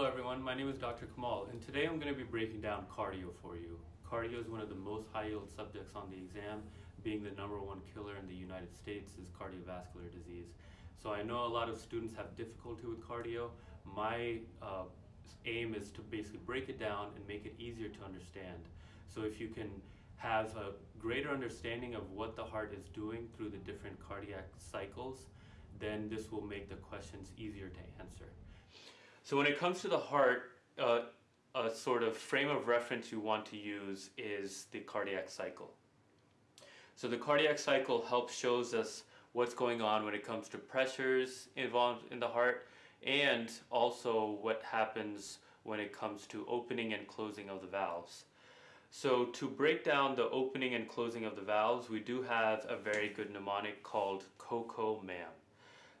Hello everyone, my name is Dr. Kamal and today I'm going to be breaking down cardio for you. Cardio is one of the most high yield subjects on the exam, being the number one killer in the United States is cardiovascular disease. So I know a lot of students have difficulty with cardio. My uh, aim is to basically break it down and make it easier to understand. So if you can have a greater understanding of what the heart is doing through the different cardiac cycles, then this will make the questions easier to answer. So when it comes to the heart, uh, a sort of frame of reference you want to use is the cardiac cycle. So the cardiac cycle helps shows us what's going on when it comes to pressures involved in the heart and also what happens when it comes to opening and closing of the valves. So to break down the opening and closing of the valves, we do have a very good mnemonic called COCO-MAM.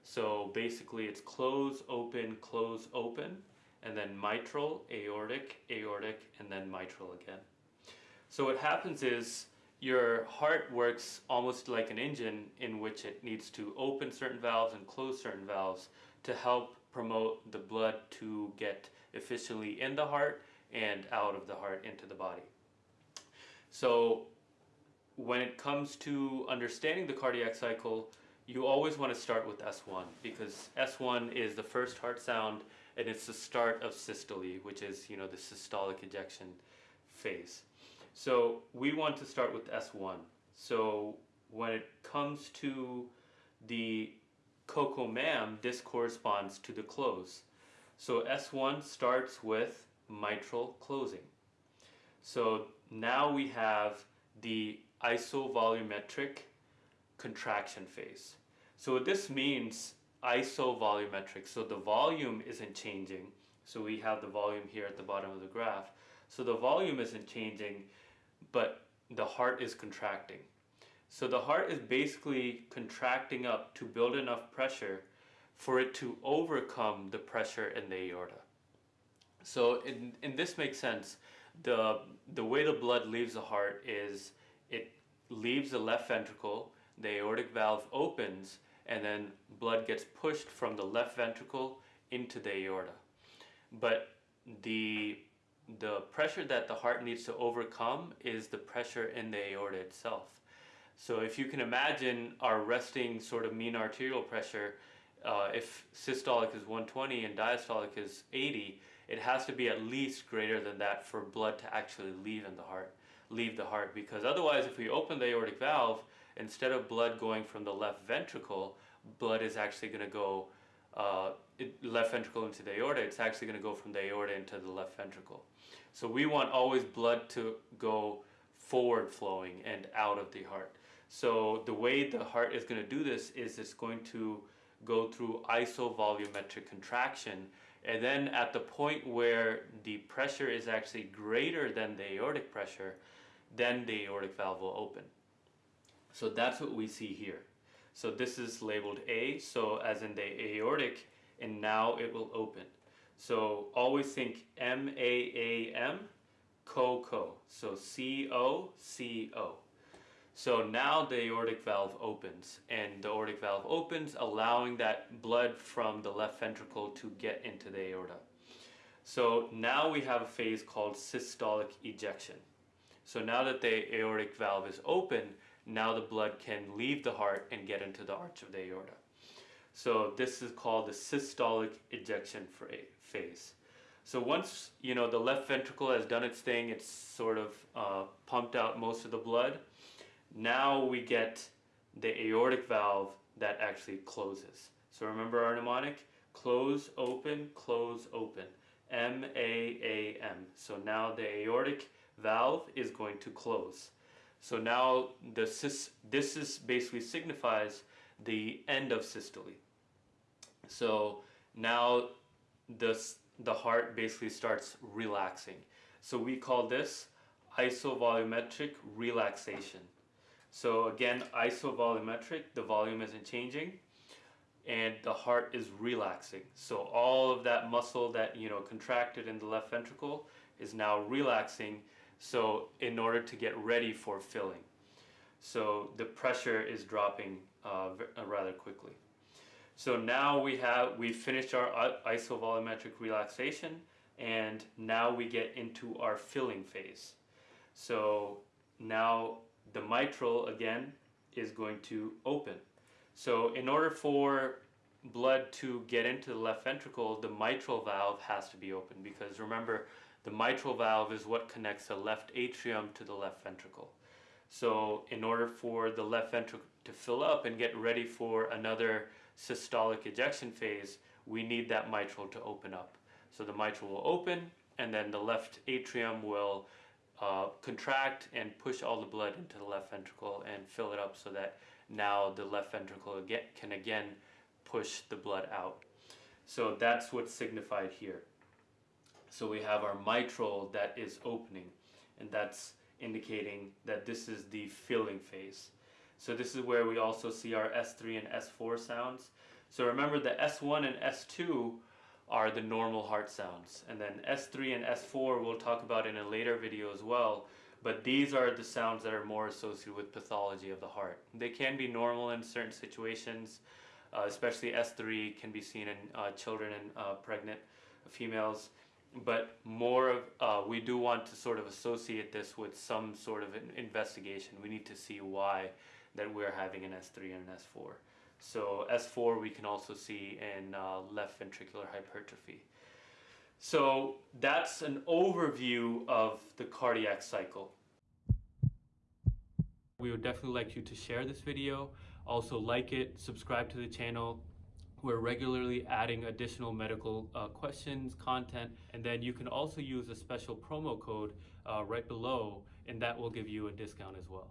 So basically it's close, open, close, open, and then mitral, aortic, aortic, and then mitral again. So what happens is your heart works almost like an engine in which it needs to open certain valves and close certain valves to help promote the blood to get efficiently in the heart and out of the heart into the body. So when it comes to understanding the cardiac cycle, you always want to start with S1 because S1 is the first heart sound and it's the start of systole, which is, you know, the systolic ejection phase. So we want to start with S1. So when it comes to the COCO-MAM, this corresponds to the close. So S1 starts with mitral closing. So now we have the isovolumetric contraction phase. So what this means, isovolumetric, so the volume isn't changing. So we have the volume here at the bottom of the graph. So the volume isn't changing, but the heart is contracting. So the heart is basically contracting up to build enough pressure for it to overcome the pressure in the aorta. So in, in this makes sense. The, the way the blood leaves the heart is it leaves the left ventricle, the aortic valve opens, and then blood gets pushed from the left ventricle into the aorta. But the, the pressure that the heart needs to overcome is the pressure in the aorta itself. So if you can imagine our resting sort of mean arterial pressure, uh, if systolic is 120 and diastolic is 80, it has to be at least greater than that for blood to actually leave in the heart, leave the heart. Because otherwise, if we open the aortic valve, instead of blood going from the left ventricle, blood is actually going to go uh, left ventricle into the aorta, it's actually going to go from the aorta into the left ventricle. So we want always blood to go forward flowing and out of the heart. So the way the heart is going to do this is it's going to go through isovolumetric contraction and then at the point where the pressure is actually greater than the aortic pressure, then the aortic valve will open. So that's what we see here. So this is labeled A, so as in the aortic, and now it will open. So always think M-A-A-M, co-co. So C-O-C-O. So now the aortic valve opens, and the aortic valve opens, allowing that blood from the left ventricle to get into the aorta. So now we have a phase called systolic ejection. So now that the aortic valve is open, now the blood can leave the heart and get into the arch of the aorta. So this is called the systolic ejection phase. So once you know the left ventricle has done its thing, it's sort of uh, pumped out most of the blood. Now we get the aortic valve that actually closes. So remember our mnemonic? Close, open, close, open. M-A-A-M. So now the aortic valve is going to close. So now the this is basically signifies the end of systole. So now this, the heart basically starts relaxing. So we call this isovolumetric relaxation. So again, isovolumetric, the volume isn't changing and the heart is relaxing. So all of that muscle that you know contracted in the left ventricle is now relaxing so in order to get ready for filling. So the pressure is dropping uh, uh, rather quickly. So now we have we finished our isovolumetric relaxation, and now we get into our filling phase. So now the mitral again is going to open. So in order for blood to get into the left ventricle, the mitral valve has to be open because remember, the mitral valve is what connects the left atrium to the left ventricle. So in order for the left ventricle to fill up and get ready for another systolic ejection phase, we need that mitral to open up. So the mitral will open and then the left atrium will uh, contract and push all the blood into the left ventricle and fill it up so that now the left ventricle again, can again push the blood out. So that's what's signified here. So we have our mitral that is opening, and that's indicating that this is the filling phase. So this is where we also see our S3 and S4 sounds. So remember the S1 and S2 are the normal heart sounds. And then S3 and S4 we'll talk about in a later video as well. But these are the sounds that are more associated with pathology of the heart. They can be normal in certain situations, uh, especially S3 can be seen in uh, children and uh, pregnant females. But more of, uh, we do want to sort of associate this with some sort of an investigation. We need to see why that we're having an S3 and an S4. So S4 we can also see in uh, left ventricular hypertrophy. So that's an overview of the cardiac cycle. We would definitely like you to share this video. Also like it, subscribe to the channel. We're regularly adding additional medical uh, questions, content, and then you can also use a special promo code uh, right below and that will give you a discount as well.